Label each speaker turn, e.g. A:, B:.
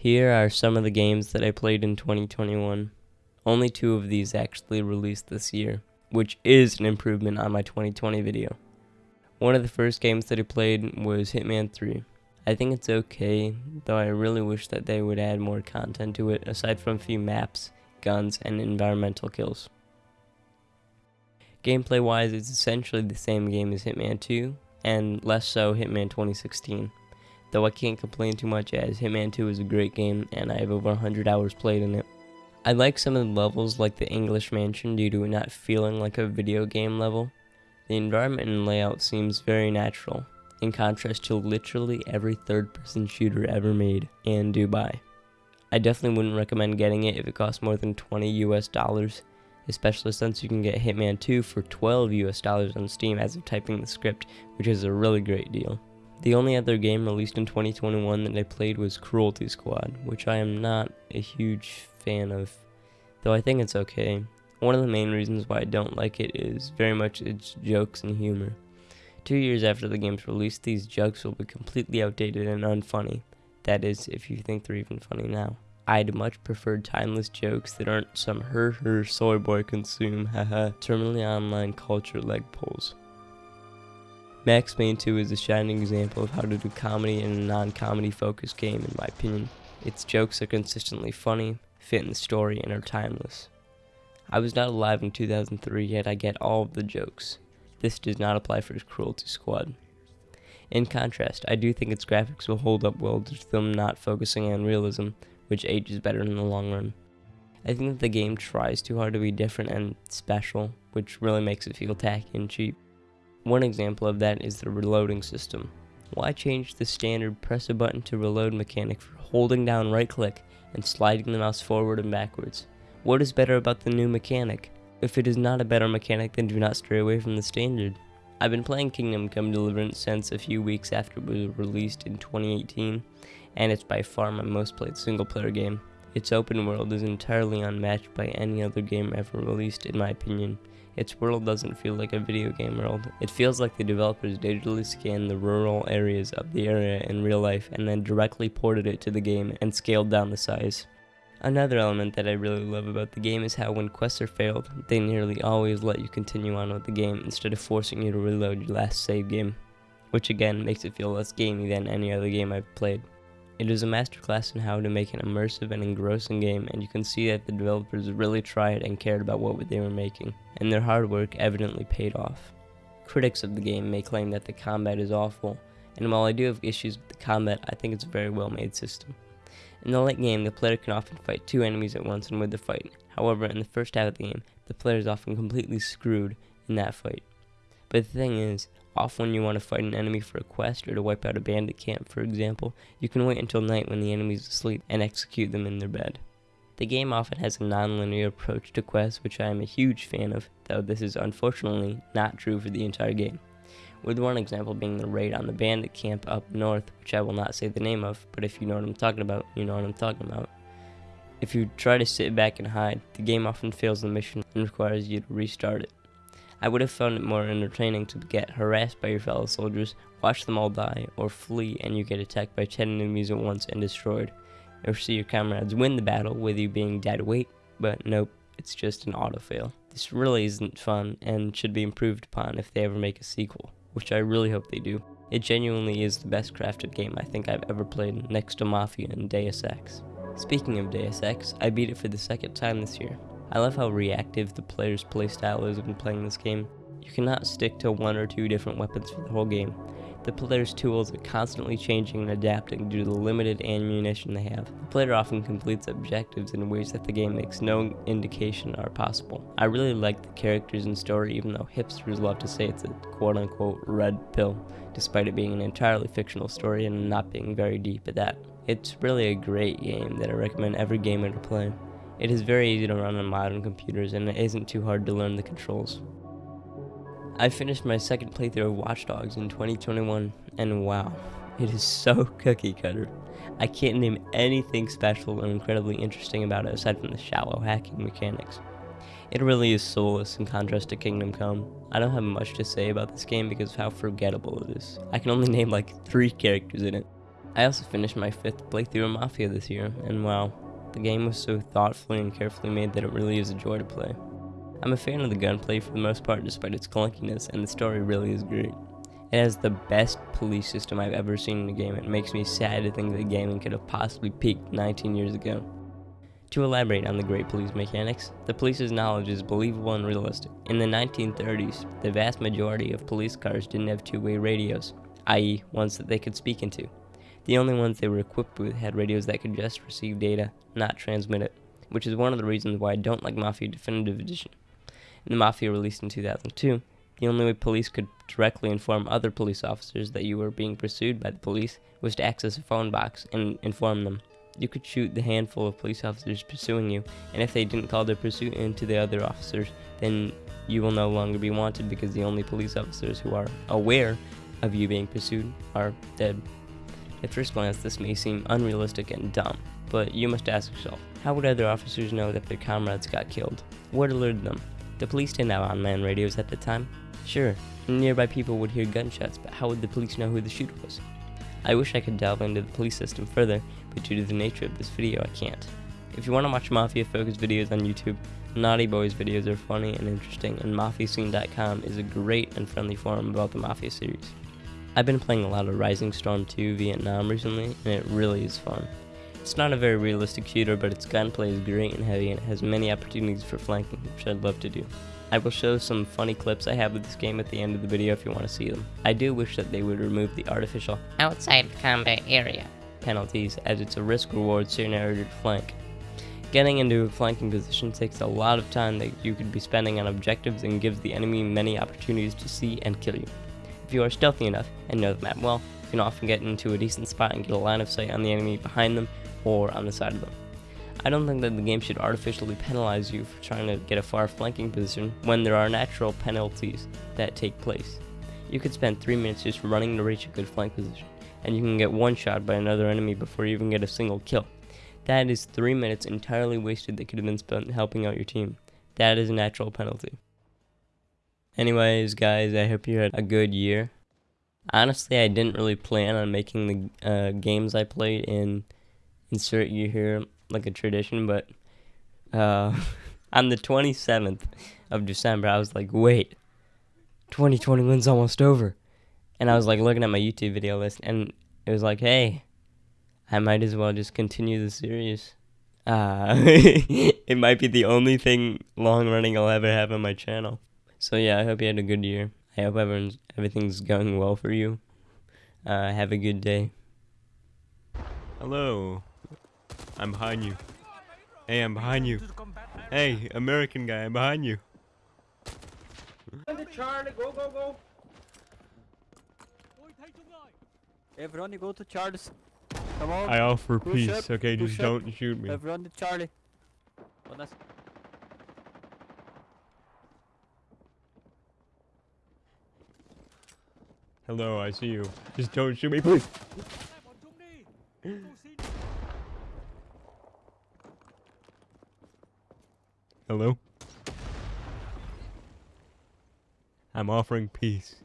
A: Here are some of the games that I played in 2021. Only two of these actually released this year, which is an improvement on my 2020 video. One of the first games that I played was Hitman 3. I think it's okay, though I really wish that they would add more content to it aside from a few maps, guns, and environmental kills. Gameplay wise, it's essentially the same game as Hitman 2, and less so Hitman 2016 though I can't complain too much as Hitman 2 is a great game and I have over 100 hours played in it. I like some of the levels like the English Mansion due to it not feeling like a video game level. The environment and layout seems very natural, in contrast to literally every third person shooter ever made in Dubai. I definitely wouldn't recommend getting it if it costs more than 20 US dollars, especially since you can get Hitman 2 for 12 US dollars on Steam as of typing the script, which is a really great deal. The only other game released in 2021 that I played was Cruelty Squad, which I am not a huge fan of, though I think it's okay. One of the main reasons why I don't like it is very much its jokes and humor. Two years after the game's release, these jokes will be completely outdated and unfunny. That is, if you think they're even funny now. I'd much prefer timeless jokes that aren't some her her soy boy consume haha terminally online culture leg pulls. Max Payne 2 is a shining example of how to do comedy in a non-comedy focused game in my opinion. Its jokes are consistently funny, fit in the story, and are timeless. I was not alive in 2003 yet I get all of the jokes. This does not apply for Cruelty Squad. In contrast, I do think its graphics will hold up well to them not focusing on realism, which ages better in the long run. I think that the game tries too hard to be different and special, which really makes it feel tacky and cheap. One example of that is the reloading system. Why change the standard press a button to reload mechanic for holding down right click and sliding the mouse forward and backwards? What is better about the new mechanic? If it is not a better mechanic then do not stray away from the standard. I've been playing Kingdom Come Deliverance since a few weeks after it was released in 2018 and it's by far my most played single player game. Its open world is entirely unmatched by any other game ever released in my opinion its world doesn't feel like a video game world. It feels like the developers digitally scanned the rural areas of the area in real life and then directly ported it to the game and scaled down the size. Another element that I really love about the game is how when quests are failed, they nearly always let you continue on with the game instead of forcing you to reload your last save game, which again makes it feel less gamey than any other game I've played. It is a masterclass in how to make an immersive and engrossing game, and you can see that the developers really tried and cared about what they were making, and their hard work evidently paid off. Critics of the game may claim that the combat is awful, and while I do have issues with the combat, I think it's a very well made system. In the late game, the player can often fight two enemies at once and win the fight. However, in the first half of the game, the player is often completely screwed in that fight. But the thing is, Often when you want to fight an enemy for a quest or to wipe out a bandit camp, for example, you can wait until night when the enemy is asleep and execute them in their bed. The game often has a non-linear approach to quests, which I am a huge fan of, though this is unfortunately not true for the entire game. With one example being the raid on the bandit camp up north, which I will not say the name of, but if you know what I'm talking about, you know what I'm talking about. If you try to sit back and hide, the game often fails the mission and requires you to restart it. I would have found it more entertaining to get harassed by your fellow soldiers, watch them all die, or flee and you get attacked by 10 enemies at once and destroyed, or see your comrades win the battle with you being dead weight, but nope, it's just an auto-fail. This really isn't fun and should be improved upon if they ever make a sequel, which I really hope they do. It genuinely is the best crafted game I think I've ever played next to Mafia and Deus Ex. Speaking of Deus Ex, I beat it for the second time this year. I love how reactive the player's playstyle is when playing this game. You cannot stick to one or two different weapons for the whole game. The player's tools are constantly changing and adapting due to the limited ammunition they have. The player often completes objectives in ways that the game makes no indication are possible. I really like the characters and story even though hipsters love to say it's a quote-unquote red pill, despite it being an entirely fictional story and not being very deep at that. It's really a great game that I recommend every gamer to play. It is very easy to run on modern computers and it isn't too hard to learn the controls. I finished my second playthrough of Watch Dogs in 2021 and wow, it is so cookie cutter. I can't name anything special or incredibly interesting about it aside from the shallow hacking mechanics. It really is soulless in contrast to Kingdom Come. I don't have much to say about this game because of how forgettable it is. I can only name like three characters in it. I also finished my fifth playthrough of Mafia this year, and wow, the game was so thoughtfully and carefully made that it really is a joy to play. I'm a fan of the gunplay for the most part despite its clunkiness, and the story really is great. It has the best police system I've ever seen in a game. It makes me sad to think that gaming could have possibly peaked 19 years ago. To elaborate on the great police mechanics, the police's knowledge is believable and realistic. In the 1930s, the vast majority of police cars didn't have two-way radios, i.e. ones that they could speak into. The only ones they were equipped with had radios that could just receive data, not transmit it, which is one of the reasons why I don't like Mafia Definitive Edition. In the Mafia released in 2002, the only way police could directly inform other police officers that you were being pursued by the police was to access a phone box and inform them. You could shoot the handful of police officers pursuing you, and if they didn't call their pursuit into the other officers, then you will no longer be wanted because the only police officers who are aware of you being pursued are dead. At first glance, this may seem unrealistic and dumb, but you must ask yourself, how would other officers know that their comrades got killed? What alerted them? The police didn't have on-man radios at the time, Sure, nearby people would hear gunshots, but how would the police know who the shooter was? I wish I could delve into the police system further, but due to the nature of this video, I can't. If you want to watch Mafia-focused videos on YouTube, Naughty Boys videos are funny and interesting, and MafiaScene.com is a great and friendly forum about the Mafia series. I've been playing a lot of Rising Storm 2 Vietnam recently, and it really is fun. It's not a very realistic shooter, but its gunplay is great and heavy, and it has many opportunities for flanking, which I'd love to do. I will show some funny clips I have of this game at the end of the video if you want to see them. I do wish that they would remove the artificial outside combat area penalties as it's a risk reward scenario to flank. Getting into a flanking position takes a lot of time that you could be spending on objectives and gives the enemy many opportunities to see and kill you. If you are stealthy enough and know the map well, you can often get into a decent spot and get a line of sight on the enemy behind them or on the side of them. I don't think that the game should artificially penalize you for trying to get a far flanking position when there are natural penalties that take place. You could spend 3 minutes just running to reach a good flank position, and you can get one shot by another enemy before you even get a single kill. That is 3 minutes entirely wasted that could have been spent helping out your team. That is a natural penalty. Anyways, guys, I hope you had a good year. Honestly, I didn't really plan on making the uh, games I played in insert you here like a tradition, but uh, on the 27th of December, I was like, wait, 2021's almost over. And I was like looking at my YouTube video list, and it was like, hey, I might as well just continue the series. Uh, it might be the only thing long running I'll ever have on my channel. So yeah, I hope you had a good year. I hope everyone's everything's going well for you. Uh, have a good day.
B: Hello. I'm behind you. Hey, I'm behind you. Hey, American guy, I'm behind you.
C: Charlie, go, go, go.
D: Everyone, you go to Charles. Come on.
B: I offer
D: Push
B: peace,
D: up,
B: okay? Just
D: push
B: don't shoot me.
D: Everyone to Charlie.
B: Hello, I see you. Just don't shoot me, please. Hello? I'm offering peace.